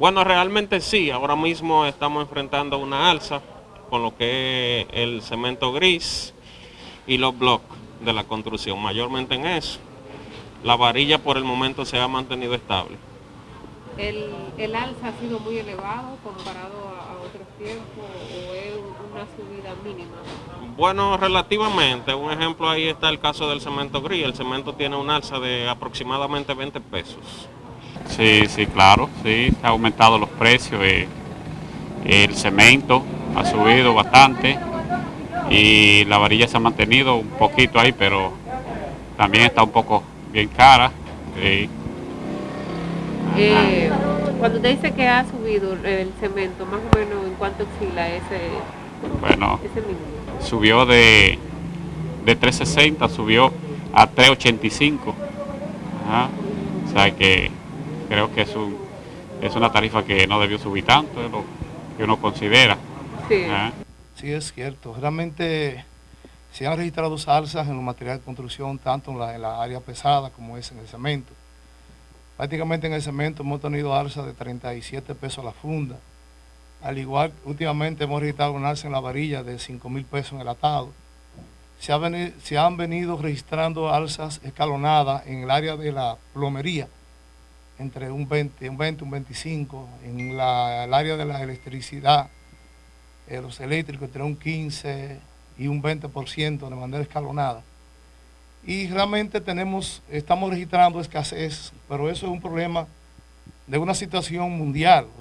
Bueno, realmente sí, ahora mismo estamos enfrentando una alza con lo que es el cemento gris y los bloques de la construcción, mayormente en eso. La varilla por el momento se ha mantenido estable. ¿El, el alza ha sido muy elevado comparado a, a otros tiempos o es una subida mínima? Bueno, relativamente. Un ejemplo ahí está el caso del cemento gris. El cemento tiene un alza de aproximadamente 20 pesos. Sí, sí, claro, sí, ha aumentado los precios, eh, el cemento ha subido bastante y la varilla se ha mantenido un poquito ahí, pero también está un poco bien cara. sí. Eh, cuando usted dice que ha subido el cemento, más o menos en cuánto oscila ese, Bueno, ese mínimo. subió de, de 3.60, subió a 3.85. Ajá. O sea que creo que es, un, es una tarifa que no debió subir tanto, es lo que uno considera. Sí. Es cierto. Realmente se han registrado alzas en los materiales de construcción, tanto en la, en la área pesada como es en el cemento. Prácticamente en el cemento hemos tenido alzas de 37 pesos la funda. Al igual, últimamente hemos registrado una alza en la varilla de 5 mil pesos en el atado. Se, ha se han venido registrando alzas escalonadas en el área de la plomería, entre un 20, un 20, un 25, en la- el área de la electricidad, eh, los eléctricos entre un 15 y un 20% de manera escalonada. Y realmente tenemos, estamos registrando escasez, pero eso es un problema de una situación mundial.